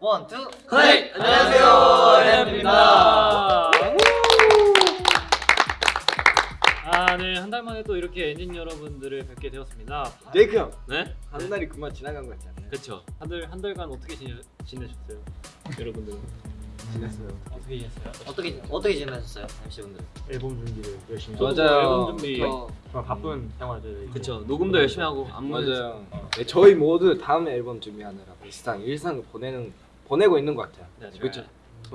One, two. 네, 안녕하세요. 엠입니다. 아, 네, 한 달 만에 또 이렇게 ENGENE 여러분들을 뵙게 되었습니다. 제이크 형, 네? 한 달이 그만 지나간 것 같지 않나요? 그렇죠. 한달 한 달간 어떻게 지내, 지내셨어요? 여러분들 지냈어요. 어떻게 지냈어요? 어떻게 어떻게 지내셨어요, MC 분들? 앨범 준비를 열심히 하고 맞아요. 앨범 준비. 정말 바쁜 생활들 그렇죠. 녹음도 열심히 하고 안무 맞아요. 네, 저희 모두 다음 앨범 준비하느라 일상 일상을 보내는 보내고 있는 것 같아요. 네, 그렇죠.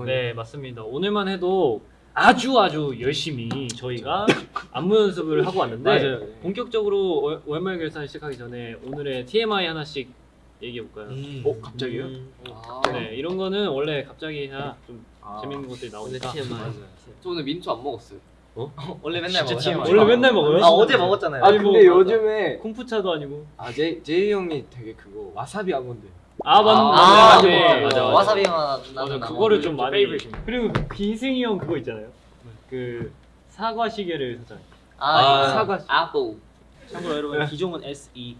네, 맞습니다. 오늘만 해도 아주 아주 열심히 저희가 안무 연습을 하고 왔는데 맞아요. 네. 본격적으로 월- 월말 결산 시작하기 전에 오늘의 TMI 하나씩 얘기해 볼까요? 어 갑자기요? 아. 네, 이런 거는 원래 갑자기 해야 좀 아. 재밌는 것들이 나오니까. 맞아요. 저 오늘 민초 안 먹었어요. 원래 맨날 먹어요. TMI. 원래 맨날 먹어요? 아 어제 먹었잖아요. 아 아니, 근데 뭐, 요즘에 콩푸차도 아니고. 아 제이 제이 형이 되게 그거 와사비 아몬드. 아, 맞, 아, 맞아, 맞네. 맞아, 맞아. 와사비만 맞아, 그거를 좀 많이. 그리고 기승이 형 그거 있잖아요. 그 사과 시계를 사잖아요. 아, 사과. 아뽀. 참고로 여러분 기종은 SE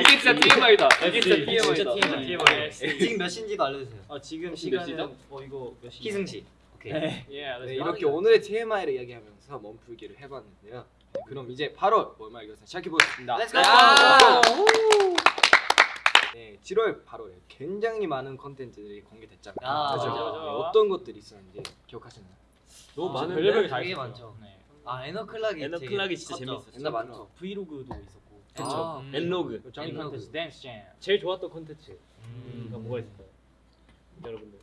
이게 진짜 TMI다. 이게 진짜 SE. TMI다. 진짜 TMI. 지금 몇 시인지도 알려주세요. 아 지금 몇 시간은? 어 이거 몇 시? 희승 씨. 오케이. 네. 네, 이렇게 오늘의 TMI를 이야기하면서 몸풀기를 해봤는데요. 네, 그럼 이제 8월 월말 결산 시작해 보겠습니다. Let's go. 아! 네, 7월 8월에 굉장히 많은 컨텐츠들이 공개됐잖아요. 아, 그죠? 맞아, 맞아. 네, 어떤 것들이 있었는지 기억하시나요? 너무 아, 많은데. 별의별 다 되게. 많죠. 네. 아 에너클락이 에너 되게 클락이 진짜 컸죠. 재밌었어. 옛날 많죠. 브이로그도 있었고 그쵸. 아, 음. 엔로그. 짱 엔로그. 콘텐츠 댄스 잼 제일 좋았던 콘텐츠가 음. 뭐가 있을까요? 여러분들.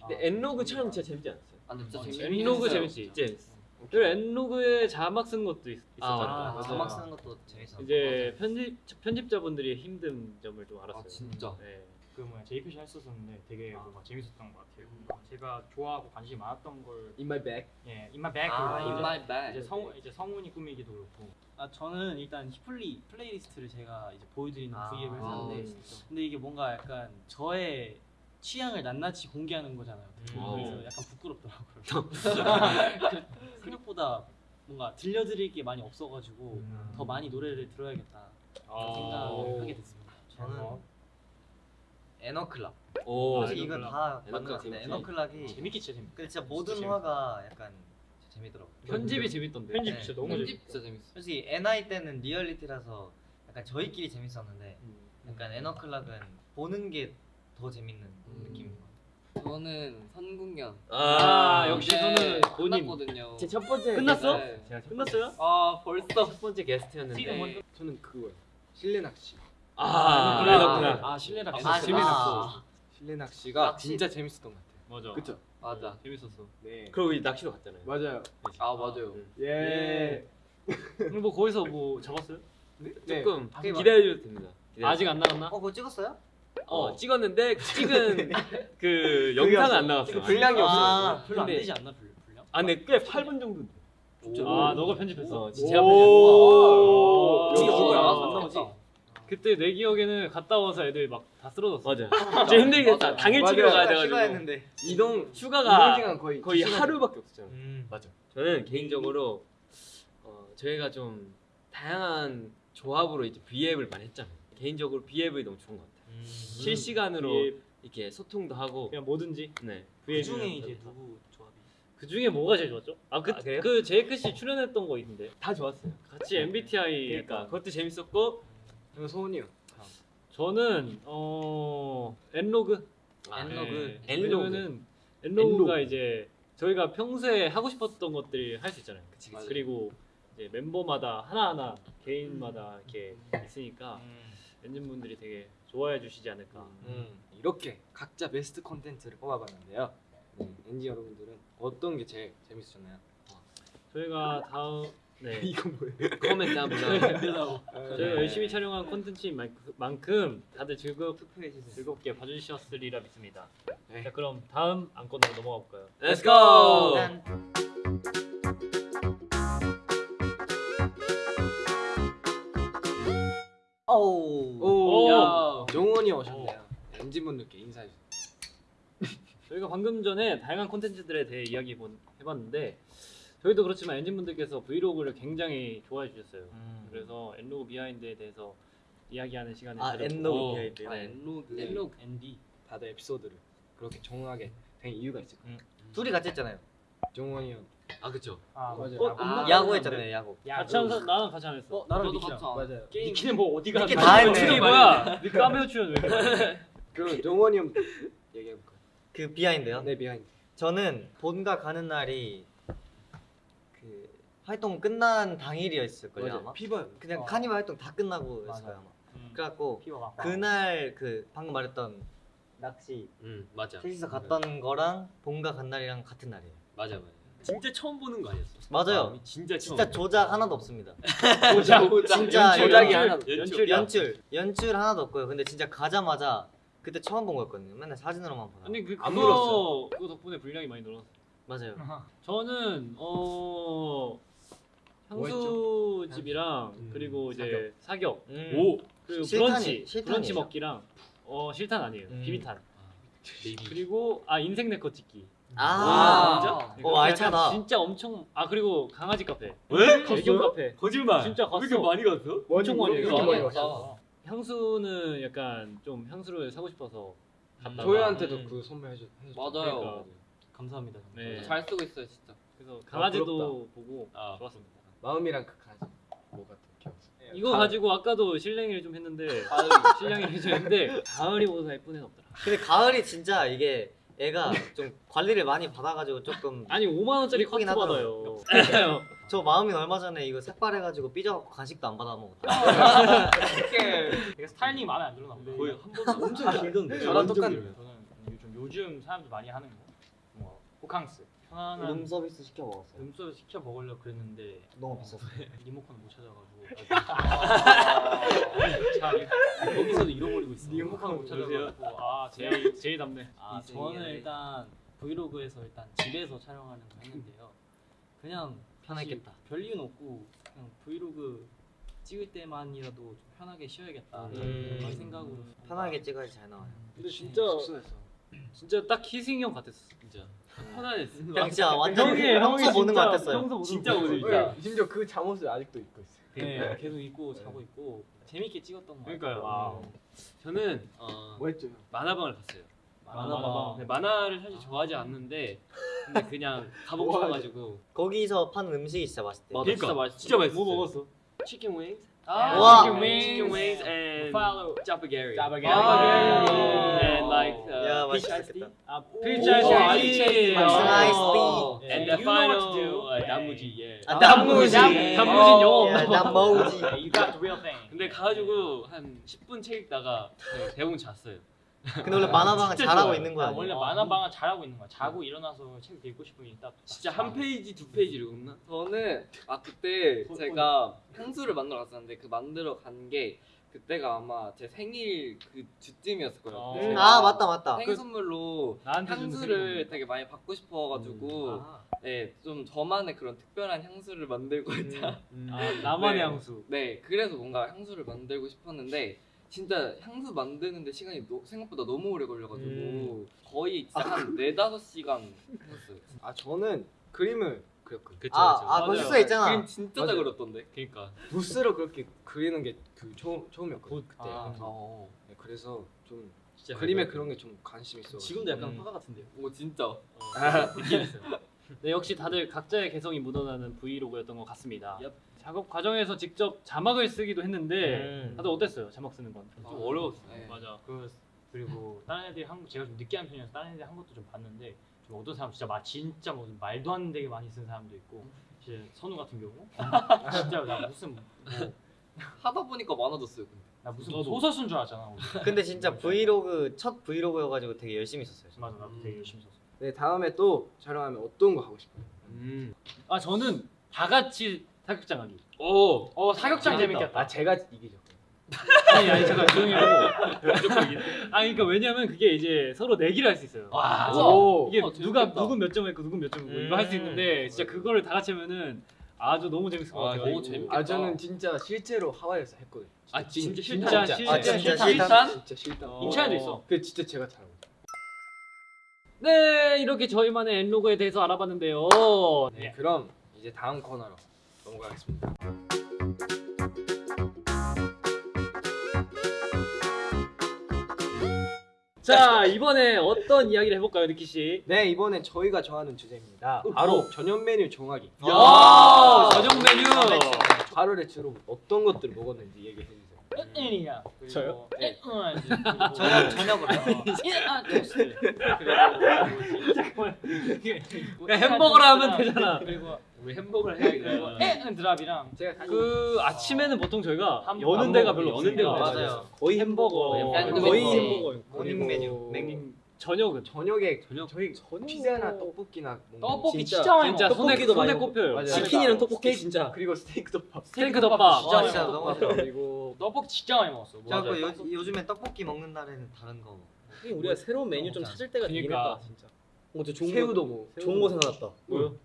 근데 엔로그 촬영 진짜 재밌지 않았어요? 아, 근데 진짜 어, 재밌. 엔로그 재밌지. 재밌어. 그리고 엔로그에 자막 쓰는 것도 있, 아, 있었잖아요. 아. 자막 쓰는 것도 재밌어. 이제 편집 편집자분들이 힘든 점을 좀 알았어요. 아 진짜. 네. 그 뭐야 제이크시 했었었는데 되게 뭔가 재밌었던 것 같아요 제가 좋아하고 관심이 많았던 걸 In my bag. 예, 인마 백 아, 그리고 In my bag. 이제 성 이제 성운이 꾸미기도 그렇고 아 저는 일단 히플리 플레이리스트를 제가 이제 보여드리는 아, V앱을 아, 했는데 진짜. 근데 이게 뭔가 약간 저의 취향을 낱낱이 공개하는 거잖아요. 음. 그래서 약간 부끄럽더라고요. 생각보다 뭔가 들려드릴 게 많이 없어가지고 더 많이 노래를 들어야겠다 아, 생각을 하게 됐습니다. 저는 에너클락. 오. 아, 사실 이건. 다 맞는 에너클락 것 같은데 재밌지. 에너클락이 재밌게 진짜 재밌. 그 진짜 모든 재밌- 화가 약간 진짜 재밌더라고. 편집이 재밌던데. 편집 네. 진짜 너무 편집 재밌어. 진짜 재밌어. 솔직히 NI 때는 리얼리티라서 약간 저희끼리 재밌었는데 음. 약간 에너클락은 보는 게 더 재밌는 음. 느낌인 것 같아요. 저는 선궁연. 아, 역시 이제 저는 본인. 끝났거든요. 제 첫 번째 끝났어? 네. 제가 첫 끝났어요? 아 벌써. 첫 번째 게스트였는데 먼저- 저는 그거요. 실내 낚시. 아, 아, 에너클락. 아 실내락. 아, 재밌었어. 실내 낚시가 낚시. 진짜 재밌었던 것 같아요. 맞아. 그쵸? 맞아. 재밌었어. 네. 그리고 우리 낚시로 갔잖아요. 맞아요. 아 맞아요. 예. 그럼 뭐 거기서 뭐 잡았어요? 네. 조금 네. 기다려도 됩니다. 기다려. 아직 안 나갔나? 어 그거 찍었어요? 어 찍었는데 찍은 그 영상은 안 나왔어. 그 분량이 아. 없어요. 별로 안 되지 않나 분량? 아 근데 꽤 8분 정도. 아, 너가 편집했어. 어, 진짜 오. 역시 역시. 그거야. 안 나오지? 그때 내 기억에는 갔다 와서 애들 막 다 쓰러졌어. 맞아. 진짜 힘들겠다. 맞아. 당일. 찍으러 가야 돼가지고 휴가했는데. 이동 이동 휴가가 시간 거의 거의. 하루밖에 없었잖아. 음. 맞아. 저는 개인적으로 어, 저희가 좀 다양한 조합으로 이제 V앱을 많이 했잖아요. 개인적으로 V앱이 너무 좋은 것 같아요. 음. 실시간으로 이렇게 소통도 하고 그냥 뭐든지. 네. 그 중에 이제 누구 조합이? 그 중에 뭐가 제일 좋았죠? 아, 그, 아, 그래요? 그 제이크 씨 출연했던 거 있는데. 다 좋았어요. 같이 MBTI 그러니까. 그것도 재밌었고 그리고 소은이요. 저는 어 EN-log. 아, EN-log. 네. EN-log. 왜냐면은 EN-log가 이제 저희가 평소에 하고 싶었던 것들이 할 수 있잖아요. 그치 맞아요. 그리고 이제 멤버마다 하나하나 개인마다 이렇게 있으니까 음. ENGENE 분들이 되게 좋아해 주시지 않을까. 음, 이렇게 각자 베스트 콘텐츠를 뽑아봤는데요. 네, 엔지 여러분들은 어떤 게 제일 재밌으셨나요? 저희가 다음 네 이건 뭐예요? 코멘트 한번 저희가 열심히 촬영한 콘텐츠인 만큼- 다들 즐겁. 즐겁게 봐주셨으리라 믿습니다. 네. 자 그럼 다음 안건으로 넘어가 볼까요? Let's go. 오, 야. 정원이 오셨네요. 엔진 분들께 인사해 주세요. 저희가 방금 전에 다양한 콘텐츠들에 대해 이야기 본- 해봤는데 저희도 그렇지만 엔진분들께서 vlog를 굉장히 좋아해 주셨어요. 음. 그래서 엔로그 behind에 대해서 이야기하는 시간을 아 엔로그 behind. 아 엔로그 엔록 앤디 다들 에피소드를 그렇게 정하게 된 이유가 있을 거예요. 둘이 같이 했잖아요. 정원이 형 아 그쵸. 아 맞아요. 어, 아, 야구 했잖아요. 야구. 같이 한 사람 나랑 같이 안 했어. 어 나랑 저도 니키랑 같이 안 맞아요. 게임 니키는 뭐 어디가 니키 다 했네. 출이 뭐야? 니 카메오 출연 왜? 그럼 정원이 형 얘기해 볼까요? 그 behind요? 네 behind. 저는 본가 가는 날이 그 활동 끝난 당일이었을걸요 맞아요. 아마. 피버요. 그냥 어. 카니발 활동 다 끝나고 맞아. 했어요 아마. 음, 그래갖고 피버 막 그날 그 방금 말했던 낚시 음 맞아. 셋이서 갔던 거랑 본가 간 날이랑 같은 날이에요. 맞아 맞아. 진짜 처음 보는 거 아니었어? 맞아요. 아, 진짜 처음. 진짜 조작 하나도 없습니다. 조작 진짜 조작이 연출, 하나. 연출이야. 연출 연출 하나도 없고요. 근데 진짜 가자마자 그때 처음 본 거였거든요. 맨날 사진으로만 보다. 아니 그안 그거 물었어요. 그거 덕분에 분량이 많이 늘었어. 맞아요. 저는 어뭐 향수 집이랑 음, 그리고 이제 사격, 음. 오 그리고 실탄이- 브런치 실탄이에요? 브런치 먹기랑 어 실탄 아니에요 음. 비비탄 베이비. 그리고 아 인생네컷 찍기 아, 진짜? 어, 그러니까 알차다. 진짜 엄청 아 그리고 강아지 카페 왜? 애견 카페 거짓말. 진짜 갔어. 왜 이렇게 많이 갔어? 엄청 많이 해요. 많이 갔어. 향수는 약간 좀 향수를 사고 싶어서 갔다가 저희한테도 음. 그 선물해 줬. 맞아요. 그러니까. 감사합니다. 네. 잘 쓰고 있어요 진짜. 그래서 강아지도 부럽다. 보고 아. 좋았습니다. 마음이랑 그 가지. 뭐가 더 기억. 이거 가지고 아까도 실랭이를 좀 했는데 실랭이를 해줬는데 가을이 보다 예쁜 애는 없더라. 근데 가을이 진짜 이게 애가 좀 관리를 많이 받아가지고 조금 아니 5만 원짜리 커트 받아요. 저 마음이 얼마 전에 이거 색발해가지고 삐져갖고 간식도 안 받아 먹었다. 이게 스타일링 마음에 안 들었나 보다. 거의 한 번도 엄청 길던데. 저랑 똑같네. 저는 요즘 요즘 사람들 많이 하는 거, 뭐 호캉스, 편안한 룸 서비스 시켜 먹었어요. 룸서비스 시켜 먹으려고 그랬는데 너무 비쌌어. 리모컨을 못 찾아가지고 참 거기서도 잃어버리고 있어. 리모컨을 못 찾아가지고 아 제일 제일 답네. 아 저는 일단 브이로그에서 일단 집에서 촬영하는 거 했는데요. 그냥 편했겠다. 사실 별 이유는 없고 그냥 브이로그 찍을 때만이라도 좀 편하게 쉬어야겠다 음. 그런 생각으로 편하게 찍어야지 잘 나와요. 근데 진짜 진짜 딱 희승이 형 같았어. 진짜 편안했어. 진짜 완전 형이 형이 보는 거 진짜 같았어요. 진짜 거 오늘. 진짜. 심지어 그 잠옷을 아직도 입고 있어요. 네, 계속 있고 자고 있고 재밌게 찍었던 거 그러니까요. 같아요. 저는 어, 뭐 했죠? 만화방을 갔어요. 만화방. 근데 만화를 사실 좋아하지 않는데 근데 그냥 가보고 뭐 싶어가지고 거기서 파는 음식이 진짜 맛있대요. 맞아, 그러니까 진짜 맛있어. 진짜 맛있어. 뭐 먹었어? chicken wings. 아, 와. chicken wings. chicken wings and Follow. 짜파게티. 짜파게티. And like uh, 야 peach iced tea. 아 오, peach iced 쉐이키. 쉐이키. iced 어. tea. And You the know what final to do. uh, 단무지. 예. 아, 단무지. 단무지. 영어. 야, 단무지. You got the real thing. 근데 가가지고 한 10분 책 읽다가 그냥 대부분 잤어요. 근데 원래 만화방은 자라고 좋아요. 있는 거야. 아, 원래 만화방은 자라고 있는 거야. 자고 일어나서 책 읽고 싶으면 딱 진짜 한 페이지 두 페이지 읽었나? 저는 아 그때 제가 향수를 만들어 갔었는데 그 만들어 간게 그때가 아마 제 생일 그 즈음이었을 거예요. 음, 제가 아 맞다 맞다. 생일 선물로 나한테 주는 향수를 되게 많이 받고 싶어가지고 아, 네, 좀 저만의 그런 특별한 향수를 만들고자 아 나만의 네. 향수. 네, 그래서 뭔가 향수를 만들고 싶었는데 진짜 향수 만드는데 시간이 노- 생각보다 너무 오래 걸려가지고 음. 거의 진짜 한 네다섯 시간 했어요. 아 저는 그림을 그렸거든요. 그쵸 아, 그쵸. 아 맞아요. 벌써 있잖아. 그림 진짜 잘 맞아요. 그렸던데. 그러니까 붓으로 그렇게 그리는 게 그 처음 처음이었거든요. 그때. 아. 어. 네, 그래서 좀 진짜 그림에 잘 그런 게 좀 관심 있어. 지금도 약간 음. 화가 같은데요. 오 진짜. 느낌 있어요. 네, 역시 다들 각자의 개성이 묻어나는 브이로그였던 것 같습니다. 얍. 작업 과정에서 직접 자막을 쓰기도 했는데 음. 다들 어땠어요? 자막 쓰는 건? 좀 어려웠어. 네. 맞아. 그 그리고 다른 애들이 한 제가 좀 늦게 한 편이어서 다른 애들이 한 것도 좀 봤는데 좀 어떤 사람 진짜 마 진짜 뭐 말도 안 되게 많이 쓴 사람도 있고 진짜 선우 같은 경우 진짜 나 무슨 뭐, 하다 보니까 많아졌어요. 근데. 나 무슨 저도. 소설 쓴 줄 알았잖아. 오늘. 근데 진짜 브이로그 첫 브이로그여가지고 되게 열심히 썼어요. 맞아 나도 되게 열심히 썼어. 네 다음에 또 촬영하면 어떤 거 하고 싶어요? 음. 아 저는 다 같이 사격장 하기. 오. 어 사격장. 재밌겠다. 아 제가 이기죠. 아니 아니 잠깐 조용히 하고. 아 그러니까 왜냐면 그게 이제 서로 내기를 할 수 있어요. 와. 오. 이게 어, 누가 재밌겠다. 누군 몇점 했고 누군 몇점 했고 이거 음. 할수 있는데 진짜 그거를 다 같이 하면은 아주 너무 재밌을 것 아, 같아요. 너무 재밌겠다. 아 저는 진짜 실제로 하와이에서 했거든요. 아 진짜 진짜 싫다. 실- 아 진짜 실탄? 진짜 실탄. 어. 인천에도 있어. 그 진짜 제가 잘하고. 네 이렇게 저희만의 엔로그에 대해서 알아봤는데요. 네, 그럼 이제 다음 코너로 넘어가겠습니다. 자 이번에 어떤 이야기를 해볼까요, 니키 씨? 네 이번엔 저희가 좋아하는 주제입니다. 바로 저녁 메뉴 정하기. 야, 저녁 메뉴. 하루에 주로 어떤 것들을 먹었는지 얘기해 주세요. 엔이야. 저요? 네. 저녁 저녁으로요. 아, 토스트. 그리고 그냥 햄버거라 하면 되잖아. 그리고 우리 햄버거를 그리고 해야겠다. 에그드랍이랑 제가 그 아침에는 보통 저희가 한- 여는 안 데가. 별로 여는 데가 맞아요. 거의 햄버거, 햄버거. 거의 햄버거. 햄버거. morning 메뉴. 맹 저녁은 저녁에 저녁 저희 피자나 떡볶이나 떡볶이 진짜 진짜 많이 진짜 먹어. 손에 떡볶이도 손에 많이 꼽혀요. 맞아요. 치킨이랑 떡볶이 진짜. 그리고 스테이크 덮밥. 스테이크 덮밥. 진짜 와, 많이 진짜. 너무 그리고 떡볶이 진짜 많이 먹었어. 그 요, 요즘에 떡볶이 먹는 날에는 다른 거. 우리가 새로운 메뉴 좀 찾을 때가 되긴 그러니까. 했다 진짜. 어, 저 좋은 새우도 거, 뭐 좋은 거 생각났다. 뭐요?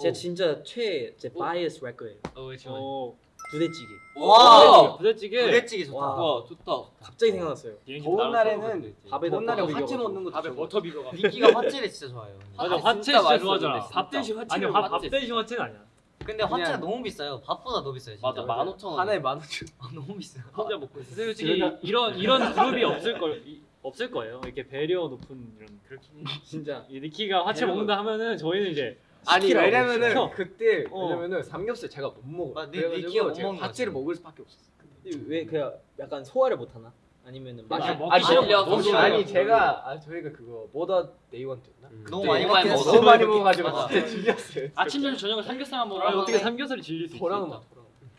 제가 진짜 최제 바이어스 할 거예요. 어, 지금. 어, 부대찌개. 와 부대찌개. 부대찌개 좋다. 와. 와, 좋다. 갑자기 생각났어요. 비행기 더운 날에는 밥에다 더운 날에 떡 화채. 먹는 것도 밥에. 버터 비벼가. 미끼가 화채를 진짜 좋아해요. 맞아, 아, 화채 진짜 좋아하잖아. 밥 대신 화채를 아니, 밥, 밥 화채. 대신 화채는 아니야. 근데 화채가 너무 비싸요. 밥보다 더 비싸요. 진짜. 맞아, 15,000원. 하나에 만 원씩. 아, 너무 비싸요. 혼자 먹고 있어. 솔직히 이런 이런 그룹이 없을 걸 이- 없을 거예요. 이렇게 배려 높은 이런 그렇게 진짜. 이 니키가 화채 먹는다 하면은 저희는 이제 아니 시키라고 왜냐면은 시켜. 그때 어. 왜냐면은 삼겹살 제가 못 먹어. 아, 니- 그래가지고 니키가 못 제가 먹는 거지. 먹을 수밖에 없었어. 왜 그냥 약간 소화를 못 하나? 아니면은 아, 맛이 먹기 아니, 싫어. 싫어. 아니 제가 아 저희가 그거 뭐다 네이원트였나? 너무 네, 많이 너무 많이 먹긴 먹었어. 너무 많이 먹어가지고. 진짜 질렸어요. 아침 저녁 저녁을 삼겹살만 먹어. 아, 어떻게 삼겹살이 질릴 수? 도랑 맛.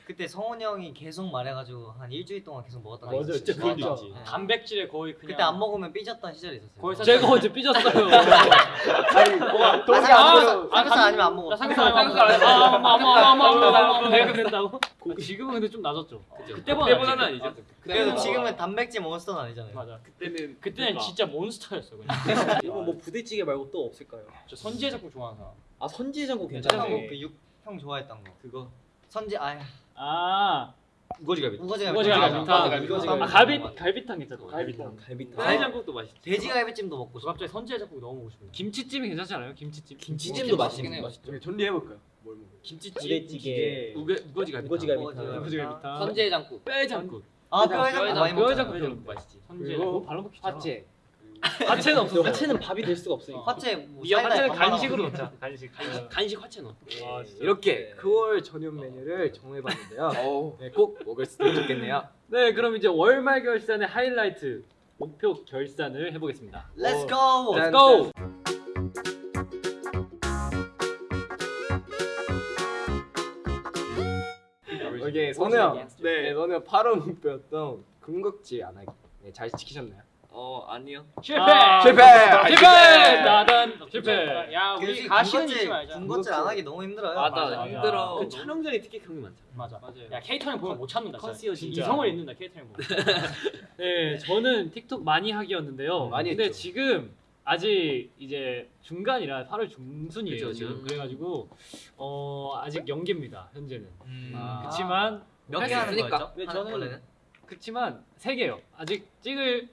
그때 성훈이 형이 계속 말해가지고 한 일주일 동안 계속 먹었던 거 맞아, 있었어요. 진짜 그럴 수 네. 있지. 단백질에 거의 그냥 그때 안 먹으면 삐졌던 시절이 있었어요. 거의 사- 제가 언제 삐졌어요. 아니 뭐가 아, 삼겹살, 안 삼겹살 아니면 안 먹어. 나 삼겹살 삼겹살 안 아, 엄마 엄마 엄마 엄마 엄마 내가 그랬다고? 지금은 근데 좀 낮았죠. 그때보다 그때보다는. 아니죠. 그래도 지금은 단백질 몬스터는 아니잖아요. 맞아. 그때는 그때는 그러니까. 진짜 몬스터였어 그냥. 이거 뭐 부대찌개 말고 또 없을까요? 저 선지의 작품 좋아하는 사람. 아 선지해장국 형괜찮네. 그육형 좋아했던 거. 그거. 선지 아야 아 우거지가 우거지가 우거지가 맞아. 비타. 맞아, 우거지가 아 갈비 갈비탕 괜찮다. 갈비탕. 갈비탕. 해장국도 맛있지. 돼지 갈비찜도 먹고 저 싶어. 갑자기 선지의 작품 너무 먹고 싶어. 김치찜이 괜찮지 않아요? 김치찜. 김치찜도 맛있긴. 맛있죠. 저희 전리해 볼까요? 뭘 먹어? 김치찜. 부대찌개. 우거 우거지가 우거지가 우거지가 비탕. 우거지가 비탕. 선제장국. 뼈 해장국. 아 뼈 해장국 많이 뼈해장국 먹잖아. 뼈해장국. 맛있지. 선지의 그리고 작품. 발로 먹기 좋잖아. 화채. 화채는 없어. 화채는 밥이 될 수가 없으니까. 화채 뭐이 화채는 간식으로. 넣자. 간식. 간식. 간식 화채 넣어. 아, 진짜. 이렇게 9월 저녁 메뉴를 정해봤는데요. 어우. 네, 꼭 먹을 수도 좋겠네요. 네, 그럼 이제 월말 결산의 하이라이트 목표 결산을 해보겠습니다. Let's go. 짠. Let's go. 이게 선우 형, 네, 너는 8월 목표였던 군것질 안 하기. 네, 잘 지키셨나요? 어 아니요. 실패. 아, 실패! 실패! 나단 실패. 야 우리 가시는 잊지 말자. 군것질 안 하기 너무 힘들어요. 맞아, 맞아. 힘들어. 그그 촬영전에 특히 그런 게 많잖아. 맞아. 맞아요. 야 케이터는 보면 못 참는다. 진짜. 컨시어지. 진짜. 이성을 잃는다 케이터는 보면. 네, 저는 틱톡 많이 하기였는데요. 많이 근데 했죠. 지금 아직 이제 중간이라 8월 중순이에요. 그죠, 지금 그죠. 그래가지고 어 아직 연계입니다. 현재는. 음. 아, 그렇지만 몇 개 하는. 거였죠? 네, 저는- 원래는? 그렇지만 세 개요. 아직 찍을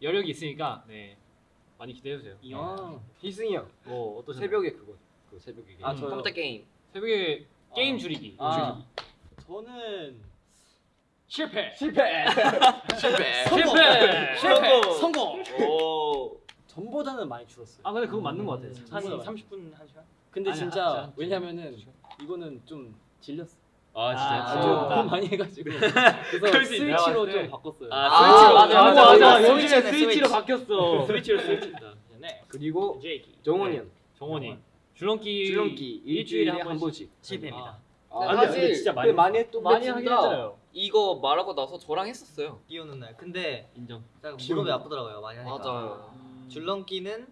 여력이 있으니까 네 많이 기대해 주세요. 이야. 희승이 형, 뭐 어떠세요? 새벽에 그거, 그 새벽에. 아, 음. 저 컴퓨터 게임. 새벽에 게임 줄이기. 아. 저는 실패. 실패! 실패. 실패. 실패. 성공. 오. 전보다는 많이 줄었어요. 아 근데 그거 맞는 것 같아요. 한 음. 30분 한 시간? 근데 아니, 진짜. 왜냐면은 이거는 좀 질렸어. 아 진짜. 아, 좀 좋다. 너무 많이 해가지고 그래서 스위치로. 좀 바꿨어요. 아, 아, 맞아, 맞아 맞아. 요즘에 스위치로 스위치. 바뀌었어. 스위치로 스위치다. 네. 그리고 제이키. 정원이 형, 정원이 줄넘기 줄넘기 일주일에 한 번씩. 실패입니다. 아, 사실 근데 진짜 꽤 많이 했던 많이 것 하긴. 했잖아요. 이거 말하고 나서 저랑 했었어요. 비 오는 날. 근데 인정. 무릎이 아프더라고요. 많이 하니까. 맞아요. 줄넘기는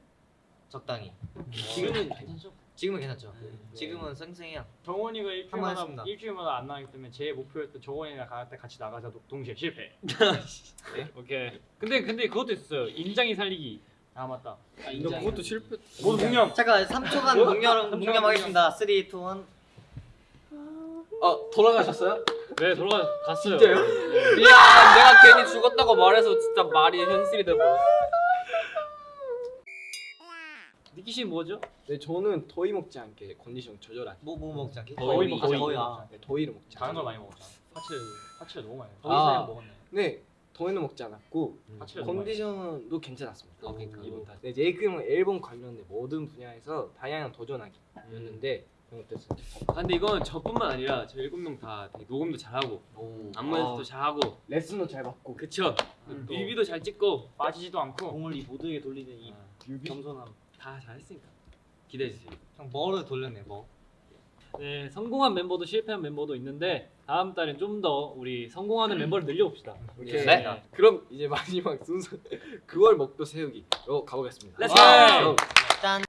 적당히. 지금은 괜찮죠? 지금은 괜찮죠. 지금은 쌩쌩해요. 정원이가 일주일마다. 일주일마다 안 나가기 때문에 제 목표였던 정원이랑 갈때 같이 나가자 도- 동시에 실패. 오케이. 근데 근데 그것도 있었어요. 인장이 살리기. 아 맞다. 아, 근데 그것도 실패. 모두 공룡. 잠깐 3초간 묵념 묵념하겠습니다. 3, 2, 1. 어, 돌아가셨어요? 네 돌아가 갔어요. 진짜요? 미안, 내가 괜히 죽었다고 말해서 진짜 말이 현실이 돼버렸어. 니키 씨 뭐죠? 네, 저는 더위 먹지 않게 컨디션 조절하기. 뭐뭐 먹지 않게? 아, 거의. 거의. 아. 네, 더위를 먹지 다른 않게. 걸 많이 먹었잖아. 파츠 파츠를 너무 많이 먹었어. 아. 거기서 먹었네. 네, 더위는 먹지 않았고 너무 컨디션도 괜찮았습니다. 어, 그러니까. 이번 다. 네, 제이크 형은 앨범 관련된 모든 분야에서 다양한 도전하기였는데 형 어땠어요? 아, 근데 이건 저뿐만 아니라 저 일곱 명 다 녹음도 잘하고 안무 연습도 잘하고 레슨도 잘 받고 그쵸 음, 뮤비도 잘 찍고 빠지지도 않고 공을 이 모두에게 돌리는 이 겸손함. 다 잘했으니까 기대해 주세요. 형 뭐를 돌렸네 뭐. 네, 성공한 멤버도 실패한 멤버도 있는데 다음 달엔 좀 더 우리 성공하는 멤버를 늘려봅시다. 오케이. 네. 그럼 이제 마지막 순서 9월 목표 세우기로 가보겠습니다. Let's 와! go! 짠.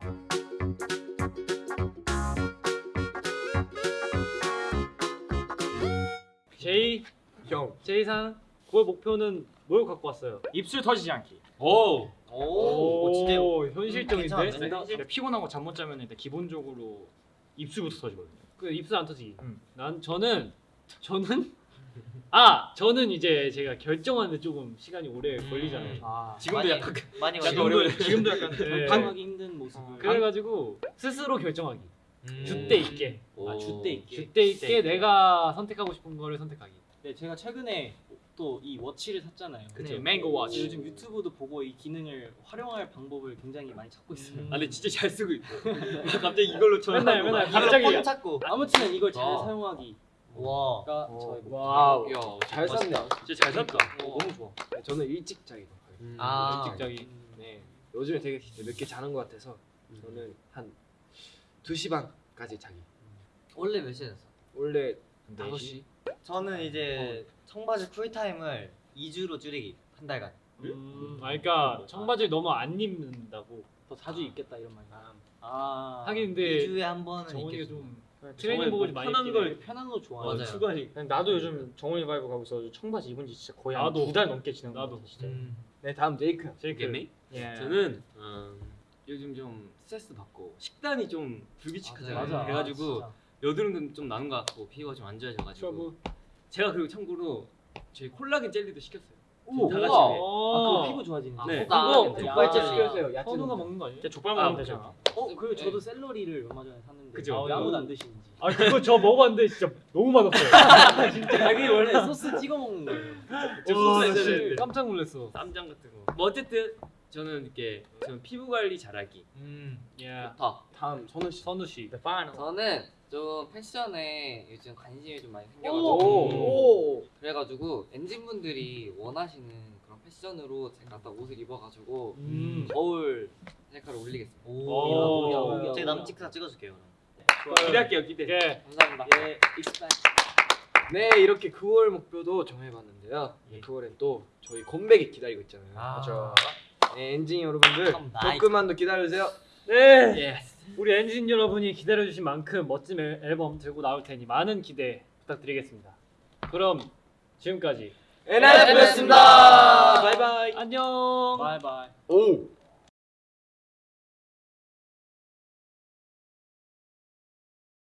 제이 형 제이상 9월 목표는 뭘 갖고 왔어요? 입술 터지지 않기. 오 오, 진짜 현실적인데. 괜찮은데? 근데 근데 피곤하고 잠 못 자면 일단 기본적으로 입술부터 터지거든요. 그 입술 안 터지기. 음. 난 저는 저는 아 저는 이제 제가 결정하는데 조금 시간이 오래 걸리잖아요. 아 지금도 많이- 약간 많이 지금도 어려워. 지금도 약간 네. 방하기 힘든 모습을. 그래가지고 스스로 결정하기. 음. 줏대 있게. 아, 줏대 있게. 줏대 있게 내가 선택하고 싶은 거를 선택하기. 네, 제가 최근에 또 이 워치를 샀잖아요. 그쵸. 네, 맹고 워치. 요즘 유튜브도 보고 이 기능을 활용할 방법을 굉장히 많이 찾고 있어요. 아 근데 진짜 잘 쓰고 있어. 갑자기 이걸로 쳐. 맨날 맨날 갑자기 폰 찾고. 아무튼 이걸 잘 와. 사용하기가 와. 야, 잘 샀네. 진짜 잘 샀다. 어, 너무 좋아. 네, 저는 일찍 자기로 가요. 아. 직장이. 네. 요즘에 되게 늦게 자는 것 같아서 저는 한 2시 반까지 자기. 원래 몇 시에 잤어? 원래 네 5시? 저는 이제 청바지 cool time을 2주로 줄이기 한 달간. 음, 아 그러니까 청바지를 너무 안 입는다고. 더 자주 입겠다 이런 말이. 아, 하긴 근데 2주에 한 번은 입겠어. 좀 정말 트레이닝복을 뭐 많이 편한 걸 해. 편한 거 좋아해요. 맞아요. 추리닝. 나도 요즘 정원이 vibe 가고 있어 청바지 입은 지 진짜 거의 한. 두 달 넘게 지난 거 나도. 같아 진짜 음. 네, 다음 제이크. 제이크. 예. 저는 음, 요즘 좀 스트레스 받고 식단이 좀 불규칙하잖아요. 맞아. 그래가지고 진짜. 여드름도 좀 나는 것 같고 피부가 좀 안 좋아져가지고 제가 그리고 참고로 저희 콜라겐 젤리도 시켰어요. 오, 다 같이 우와. 해. 아, 그 피부 좋아지는. 네. 그거 그거 야. 시켜주세요. 야채 선우가 먹는 거 아니에요? 진짜 족발 아, 먹으면 되잖아 어, 그리고 저도 샐러리를 얼마 전에 샀는데 그죠. 왜 아무도 안 드시는지. 아 그거 저 먹어봤는데 진짜 너무 맛없어요. 자기 원래 소스 찍어 먹는 거예요. 저 와, 소스 씨. 깜짝 놀랐어. 쌈장 같은 거. 뭐 어쨌든 저는 이렇게 저는 피부 관리 잘하기. 음. 예. 좋다. 다음 선우 씨. 선우 씨. 저는 좀 패션에 요즘 관심이 좀 많이 오. 생겨가지고 오. 그래가지고 엔진분들이 원하시는 그런 패션으로 제가 딱 옷을 입어가지고 음. 거울 셀카를 올리겠습니다. 오. 오. 제가 남 찍사 찍어줄게요 그럼. 기대할게요 기대. 예. 감사합니다. 예. 네, 이렇게 9월 목표도 정해봤는데요. 9월엔 또 저희 컴백이 기다리고 있잖아요. 아. 네, 엔진 여러분들. 조금만 더 기다려주세요. 네. 우리 엔진 여러분이 기다려주신 만큼 멋진 앨- 앨범 들고 나올 테니 많은 기대 부탁드리겠습니다. 그럼 지금까지 엔하이픈이었습니다. bye bye. 안녕. bye bye. 오.